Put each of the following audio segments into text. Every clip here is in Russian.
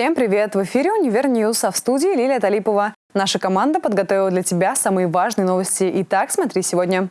Всем привет! В эфире «Универ News», а в студии Лилия Талипова. Наша команда подготовила для тебя самые важные новости. Итак, смотри сегодня.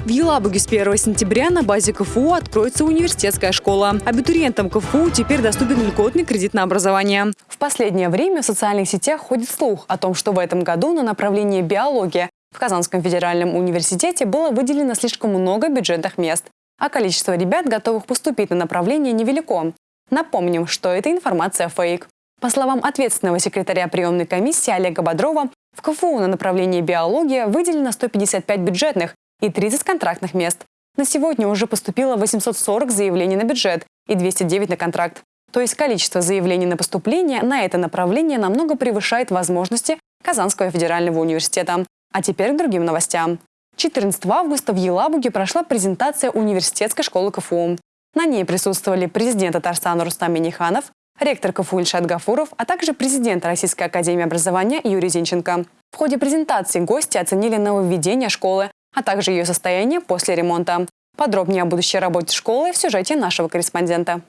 В Елабуге с 1 сентября на базе КФУ откроется университетская школа. Абитуриентам КФУ теперь доступен льготный кредит на образование. В последнее время в социальных сетях ходит слух о том, что в этом году на направление биология в Казанском федеральном университете было выделено слишком много бюджетных мест, а количество ребят, готовых поступить на направление, невелико. Напомним, что эта информация фейк. По словам ответственного секретаря приемной комиссии Олега Бодрова, в КФУ на направлении биология выделено 155 бюджетных и 30 контрактных мест. На сегодня уже поступило 840 заявлений на бюджет и 209 на контракт. То есть количество заявлений на поступление на это направление намного превышает возможности Казанского федерального университета. А теперь к другим новостям. 14 августа в Елабуге прошла презентация университетской школы КФУ. На ней присутствовали президент Татарстана Рустам Миниханов, ректор КФУ Ильшат Гафуров, а также президент Российской академии образования Юрий Зинченко. В ходе презентации гости оценили нововведение школы, а также ее состояние после ремонта. Подробнее о будущей работе школы в сюжете нашего корреспондента.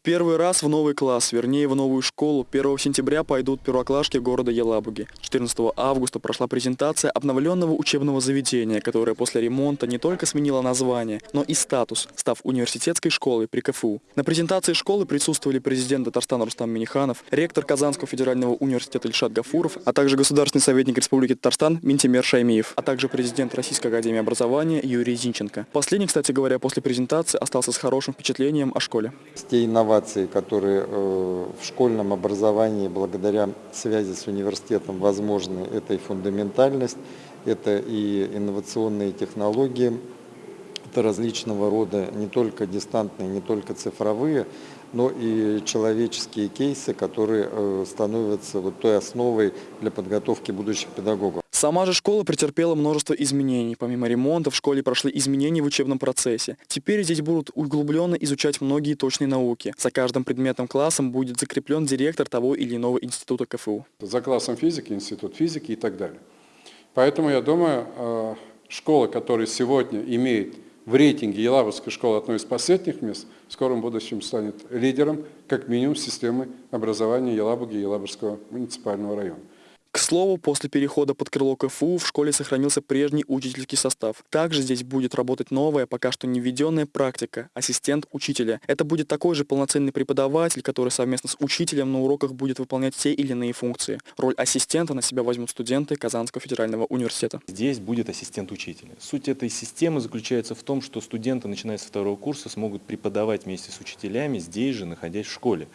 В первый раз в новый класс, вернее в новую школу, 1 сентября пойдут первоклашки города Елабуги. 14 августа прошла презентация обновленного учебного заведения, которое после ремонта не только сменило название, но и статус, став университетской школой при КФУ. На презентации школы присутствовали президент Татарстана Рустам Миниханов, ректор Казанского федерального университета Ильшат Гафуров, а также государственный советник Республики Татарстан Минтимер Шаймиев, а также президент Российской академии образования Юрий Зинченко. Последний, кстати говоря, после презентации остался с хорошим впечатлением о школе инновации, которые э, в школьном образовании благодаря связи с университетом возможны, это и фундаментальность, это и инновационные технологии, это различного рода не только дистантные, не только цифровые, но и человеческие кейсы, которые э, становятся вот той основой для подготовки будущих педагогов. Сама же школа претерпела множество изменений. Помимо ремонта в школе прошли изменения в учебном процессе. Теперь здесь будут углубленно изучать многие точные науки. За каждым предметом классом будет закреплен директор того или иного института КФУ. За классом физики, институт физики и так далее. Поэтому я думаю, э, школа, которая сегодня имеет в рейтинге Елабужской школы одной из последних мест, в скором будущем станет лидером, как минимум, системы образования Елабуги и Елабужского муниципального района. К слову, после перехода под крыло КФУ в школе сохранился прежний учительский состав. Также здесь будет работать новая, пока что не введенная практика – ассистент учителя. Это будет такой же полноценный преподаватель, который совместно с учителем на уроках будет выполнять те или иные функции. Роль ассистента на себя возьмут студенты Казанского федерального университета. Здесь будет ассистент учителя. Суть этой системы заключается в том, что студенты, начиная с второго курса, смогут преподавать вместе с учителями здесь же, находясь в школе.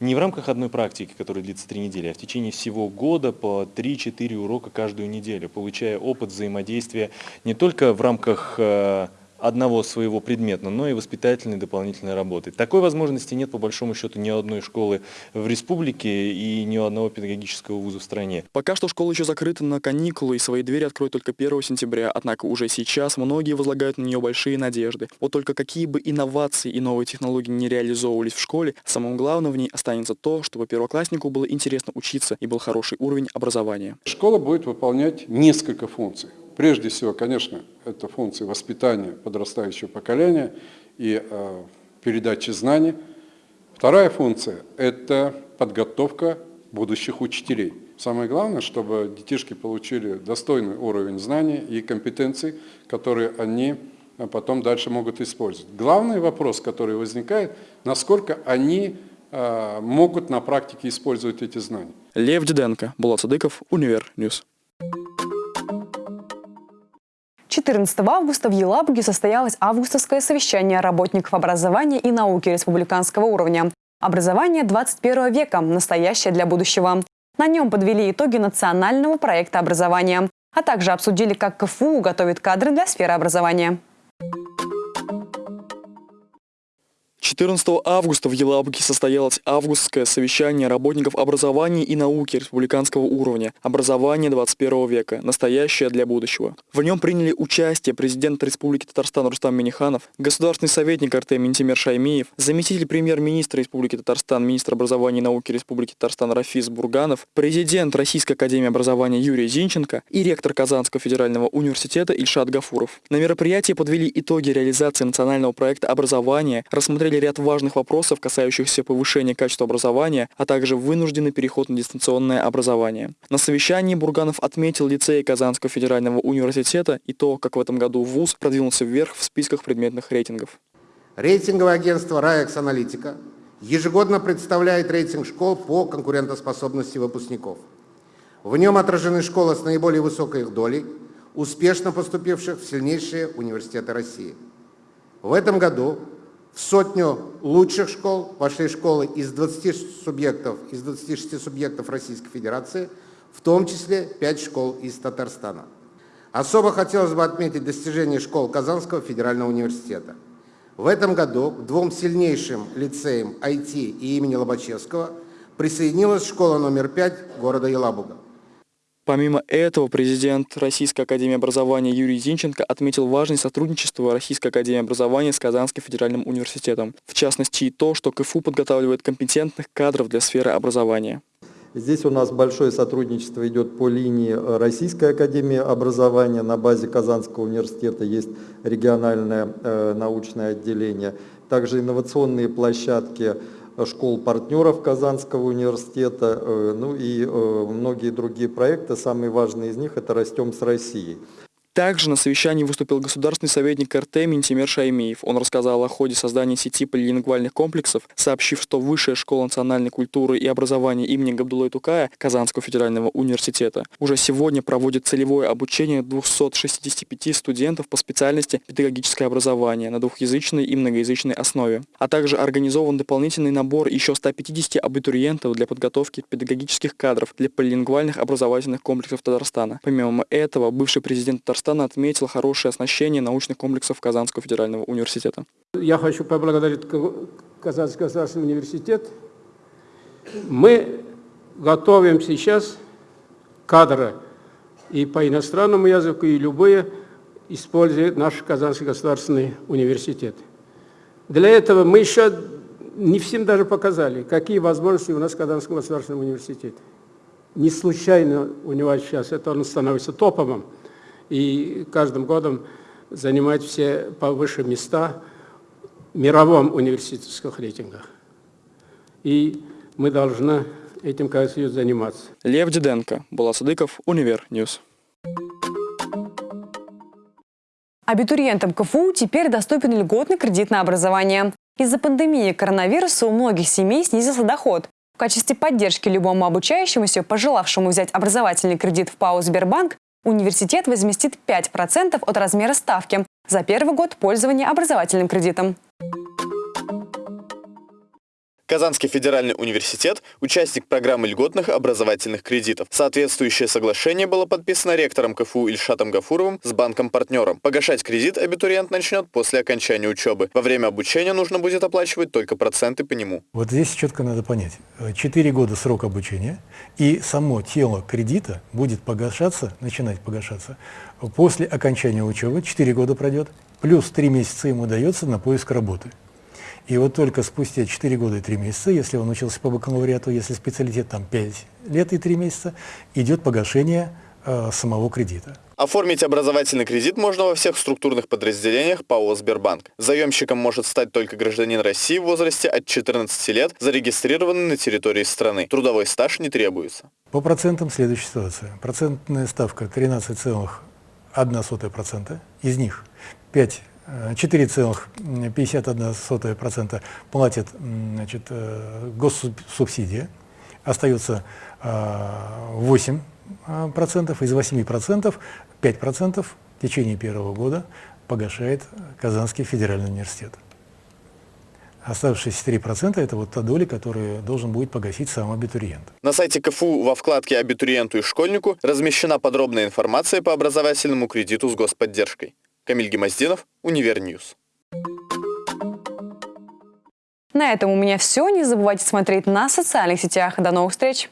Не в рамках одной практики, которая длится три недели, а в течение всего года по 3-4 урока каждую неделю, получая опыт взаимодействия не только в рамках э, одного своего предмета, но и воспитательной дополнительной работы. Такой возможности нет, по большому счету, ни одной школы в республике и ни одного педагогического вуза в стране. Пока что школа еще закрыта на каникулы и свои двери откроют только 1 сентября, однако уже сейчас многие возлагают на нее большие надежды. Вот только какие бы инновации и новые технологии не реализовывались в школе, самым главным в ней останется то, чтобы первокласснику было интересно учиться и был хороший уровень образования. Школа будет выполнять несколько функций. Прежде всего, конечно, это функции воспитания подрастающего поколения и э, передачи знаний. Вторая функция – это подготовка будущих учителей. Самое главное, чтобы детишки получили достойный уровень знаний и компетенций, которые они э, потом дальше могут использовать. Главный вопрос, который возникает, насколько они э, могут на практике использовать эти знания. Лев Диденко, Булат Садыков, Универ News. 14 августа в Елабуге состоялось августовское совещание работников образования и науки республиканского уровня. Образование 21 века. Настоящее для будущего. На нем подвели итоги национального проекта образования, а также обсудили, как КФУ готовит кадры для сферы образования. 14 августа в Елабуге состоялось августское совещание работников образования и науки республиканского уровня «Образование 21 века. Настоящее для будущего». В нем приняли участие президент Республики Татарстан Рустам Миниханов, государственный советник РТ Минтимер Шаймиев, заместитель премьер-министра Республики Татарстан, министр образования и науки Республики Татарстан Рафис Бурганов, президент Российской академии образования Юрий Зинченко и ректор Казанского федерального университета Ильшат Гафуров. На мероприятии подвели итоги реализации национального проекта образования, рассмотрели рассмотрели ряд важных вопросов, касающихся повышения качества образования, а также вынужденный переход на дистанционное образование. На совещании Бурганов отметил лицей Казанского федерального университета и то, как в этом году ВУЗ продвинулся вверх в списках предметных рейтингов. Рейтинговое агентство «Раекс Аналитика» ежегодно представляет рейтинг школ по конкурентоспособности выпускников. В нем отражены школы с наиболее высокой их долей, успешно поступивших в сильнейшие университеты России. В этом году в сотню лучших школ вошли школы из 20 субъектов, из 26 субъектов Российской Федерации, в том числе 5 школ из Татарстана. Особо хотелось бы отметить достижения школ Казанского федерального университета. В этом году к двум сильнейшим лицеям IT и имени Лобачевского присоединилась школа номер 5 города Елабуга. Помимо этого, президент Российской академии образования Юрий Зинченко отметил важность сотрудничества Российской академии образования с Казанским федеральным университетом. В частности и то, что КФУ подготавливает компетентных кадров для сферы образования. Здесь у нас большое сотрудничество идет по линии Российской академии образования. На базе Казанского университета есть региональное э, научное отделение. Также инновационные площадки школ-партнеров Казанского университета, э, ну и э, многие другие проекты. Самый важный из них – это «Растем с Россией». Также на совещании выступил государственный советник РТ Минтимер Шаймиев. Он рассказал о ходе создания сети полилингвальных комплексов, сообщив, что Высшая школа национальной культуры и образования имени Габдуллы Тукая Казанского федерального университета уже сегодня проводит целевое обучение 265 студентов по специальности педагогическое образование на двухязычной и многоязычной основе. А также организован дополнительный набор еще 150 абитуриентов для подготовки педагогических кадров для полилингвальных образовательных комплексов Татарстана. Помимо этого, бывший президент Татарстана Татарстана отметил хорошее оснащение научных комплексов Казанского федерального университета. Я хочу поблагодарить Казанский государственный университет. Мы готовим сейчас кадры и по иностранному языку, и любые, используя наш Казанский государственный университет. Для этого мы еще не всем даже показали, какие возможности у нас в Казанском государственном университете. Не случайно у него сейчас это он становится топовым и каждым годом занимать все повыше места в мировом университетских рейтингах. И мы должны этим, как Союз, заниматься. Лев Диденко, Булат Садыков, Универ News. Абитуриентам КФУ теперь доступен льготный кредит на образование. Из-за пандемии коронавируса у многих семей снизился доход. В качестве поддержки любому обучающемуся, пожелавшему взять образовательный кредит в ПАО «Сбербанк», Университет возместит 5% от размера ставки за первый год пользования образовательным кредитом. Казанский федеральный университет – участник программы льготных образовательных кредитов. Соответствующее соглашение было подписано ректором КФУ Ильшатом Гафуровым с банком-партнером. Погашать кредит абитуриент начнет после окончания учебы. Во время обучения нужно будет оплачивать только проценты по нему. Вот здесь четко надо понять. Четыре года срок обучения, и само тело кредита будет погашаться, начинать погашаться после окончания учебы, четыре года пройдет, плюс три месяца ему дается на поиск работы. И вот только спустя 4 года и 3 месяца, если он учился по бакалавриату, если специалитет там 5 лет и 3 месяца, идет погашение э, самого кредита. Оформить образовательный кредит можно во всех структурных подразделениях ПАО «Сбербанк». Заемщиком может стать только гражданин России в возрасте от 14 лет, зарегистрированный на территории страны. Трудовой стаж не требуется. По процентам следующая ситуация. Процентная ставка 13,1%, из них 5 4,51% платит значит, э, госсубсидия, остается 8%, э, из 8% 5% в течение первого года погашает Казанский федеральный университет. Оставшиеся 3% – это вот та доля, которую должен будет погасить сам абитуриент. На сайте КФУ во вкладке «Абитуриенту и школьнику» размещена подробная информация по образовательному кредиту с господдержкой. Камиль Гемоздинов, Универ News. На этом у меня все. Не забывайте смотреть на социальных сетях. До новых встреч!